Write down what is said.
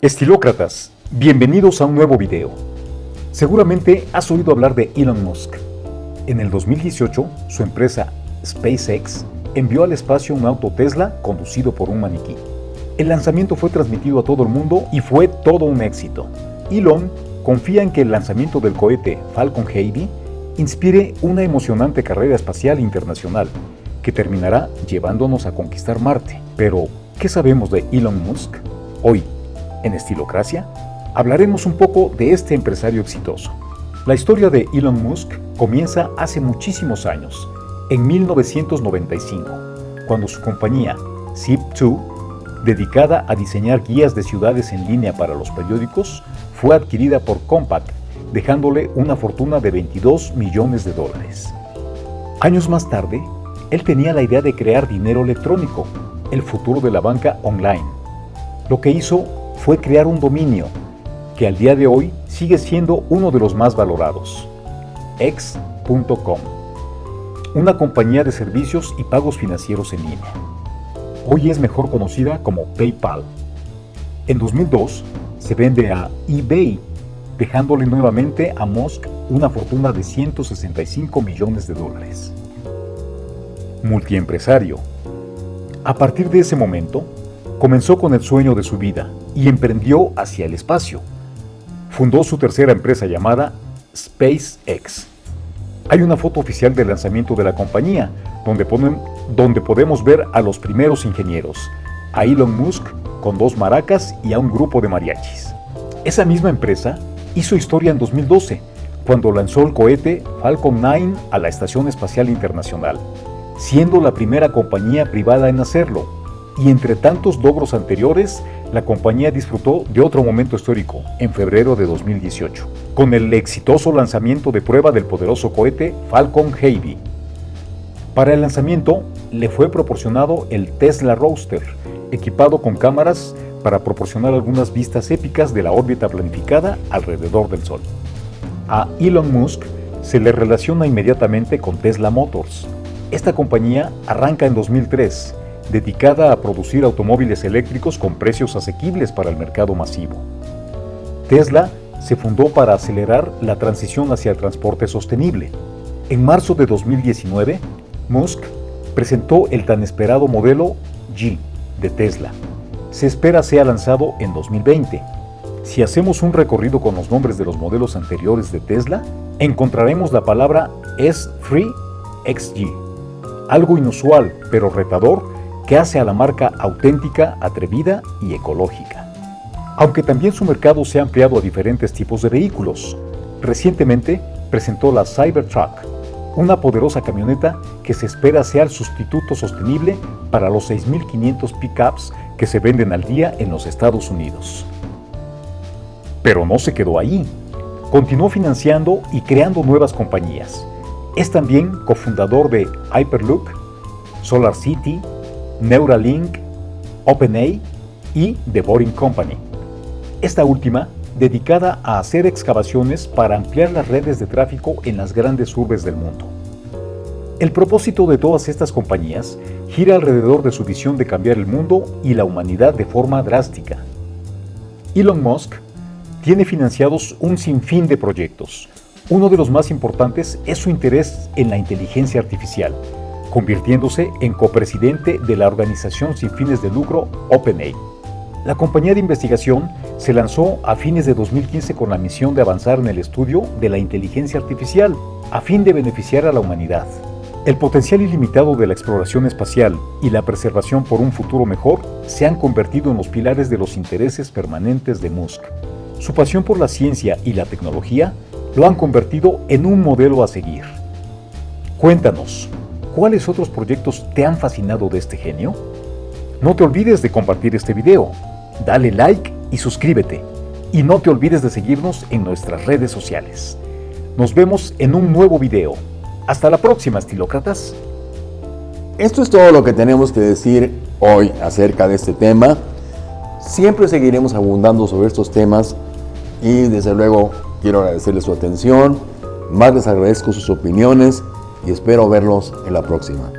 Estilócratas, bienvenidos a un nuevo video. Seguramente has oído hablar de Elon Musk. En el 2018, su empresa SpaceX envió al espacio un auto Tesla conducido por un maniquí. El lanzamiento fue transmitido a todo el mundo y fue todo un éxito. Elon confía en que el lanzamiento del cohete Falcon Heavy inspire una emocionante carrera espacial internacional que terminará llevándonos a conquistar Marte. Pero, ¿qué sabemos de Elon Musk? Hoy, en Estilocracia, hablaremos un poco de este empresario exitoso. La historia de Elon Musk comienza hace muchísimos años, en 1995, cuando su compañía, Zip2, dedicada a diseñar guías de ciudades en línea para los periódicos, fue adquirida por Compaq, dejándole una fortuna de 22 millones de dólares. Años más tarde, él tenía la idea de crear dinero electrónico, el futuro de la banca online. Lo que hizo fue crear un dominio que al día de hoy sigue siendo uno de los más valorados, x.com, una compañía de servicios y pagos financieros en línea. Hoy es mejor conocida como PayPal. En 2002 se vende a eBay, dejándole nuevamente a Musk una fortuna de 165 millones de dólares. Multiempresario. A partir de ese momento, comenzó con el sueño de su vida y emprendió hacia el espacio. Fundó su tercera empresa llamada SpaceX. Hay una foto oficial del lanzamiento de la compañía, donde, ponen, donde podemos ver a los primeros ingenieros, a Elon Musk con dos maracas y a un grupo de mariachis. Esa misma empresa hizo historia en 2012, cuando lanzó el cohete Falcon 9 a la Estación Espacial Internacional, siendo la primera compañía privada en hacerlo, y entre tantos logros anteriores, la compañía disfrutó de otro momento histórico, en febrero de 2018, con el exitoso lanzamiento de prueba del poderoso cohete Falcon Heavy. Para el lanzamiento, le fue proporcionado el Tesla Roadster, equipado con cámaras para proporcionar algunas vistas épicas de la órbita planificada alrededor del Sol. A Elon Musk se le relaciona inmediatamente con Tesla Motors. Esta compañía arranca en 2003 dedicada a producir automóviles eléctricos con precios asequibles para el mercado masivo. Tesla se fundó para acelerar la transición hacia el transporte sostenible. En marzo de 2019, Musk presentó el tan esperado modelo G de Tesla. Se espera sea lanzado en 2020. Si hacemos un recorrido con los nombres de los modelos anteriores de Tesla, encontraremos la palabra S3 XG, algo inusual pero retador que hace a la marca auténtica, atrevida y ecológica. Aunque también su mercado se ha ampliado a diferentes tipos de vehículos. Recientemente presentó la Cybertruck, una poderosa camioneta que se espera sea el sustituto sostenible para los 6.500 pickups que se venden al día en los Estados Unidos. Pero no se quedó ahí. Continuó financiando y creando nuevas compañías. Es también cofundador de Hyperloop, Solar City, Neuralink, OpenAI y The Boring Company. Esta última dedicada a hacer excavaciones para ampliar las redes de tráfico en las grandes urbes del mundo. El propósito de todas estas compañías gira alrededor de su visión de cambiar el mundo y la humanidad de forma drástica. Elon Musk tiene financiados un sinfín de proyectos. Uno de los más importantes es su interés en la inteligencia artificial, convirtiéndose en copresidente de la organización sin fines de lucro OpenAI. La compañía de investigación se lanzó a fines de 2015 con la misión de avanzar en el estudio de la inteligencia artificial, a fin de beneficiar a la humanidad. El potencial ilimitado de la exploración espacial y la preservación por un futuro mejor se han convertido en los pilares de los intereses permanentes de Musk. Su pasión por la ciencia y la tecnología lo han convertido en un modelo a seguir. Cuéntanos, ¿Cuáles otros proyectos te han fascinado de este genio? No te olvides de compartir este video, dale like y suscríbete. Y no te olvides de seguirnos en nuestras redes sociales. Nos vemos en un nuevo video. Hasta la próxima, estilócratas. Esto es todo lo que tenemos que decir hoy acerca de este tema. Siempre seguiremos abundando sobre estos temas y desde luego quiero agradecerles su atención. Más les agradezco sus opiniones y espero verlos en la próxima.